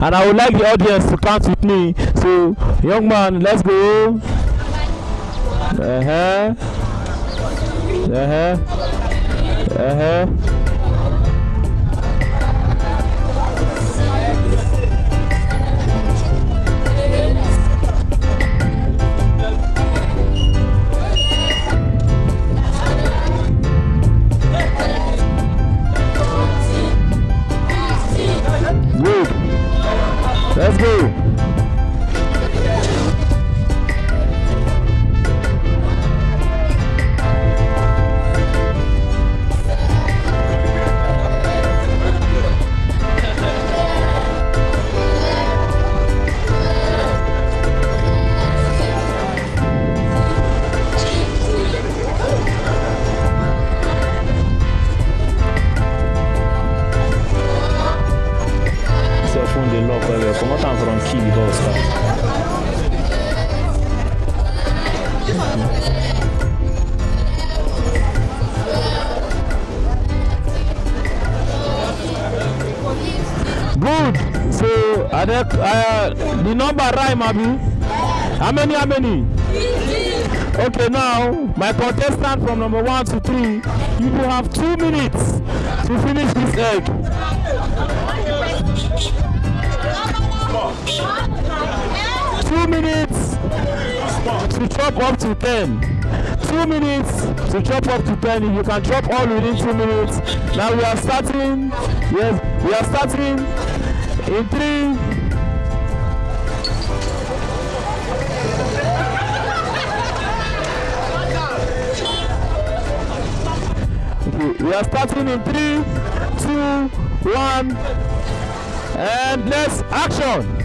and I would like the audience to count with me. So, young man, let's go. Uh huh. Uh huh. Uh huh. Let's go. Good. So, are there, uh, the number rhyme, Abi? How many? How many? Okay, now my contestant from number one to three, you will have two minutes to finish this egg. Two minutes to chop up to ten. Two minutes to chop up to ten. If you can chop all within two minutes. Now we are starting. Yes, we are starting in three. We are starting in three, two, one, and let's action.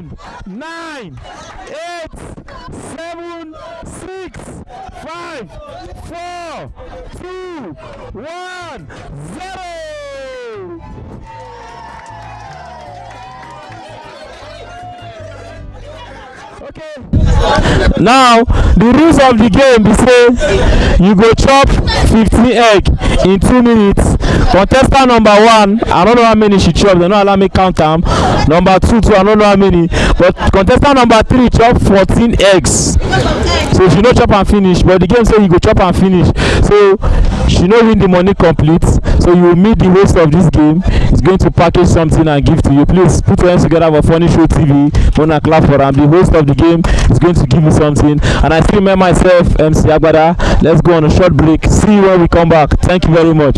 Eleven, nine, eight, seven, six, five, four, two, one, zero. Okay. Now, the rules of the game be say you go chop 15 egg in two minutes. Contestant number one i don't know how many she chop dem no allow me count am number two too i don't know how many. But contestant number three chop fourteen eggs. So she no chop am finish but the game say you go chop am finish. So she no win the money complete. So you meet the host of this game. He's going to package something and give to you. Please put your hands together for funny show tv wanna clap for am. The host of the game is going to give you something. And i still remember myself mc agbada. Let's go on a short break. See you when we come back. Thank you very much.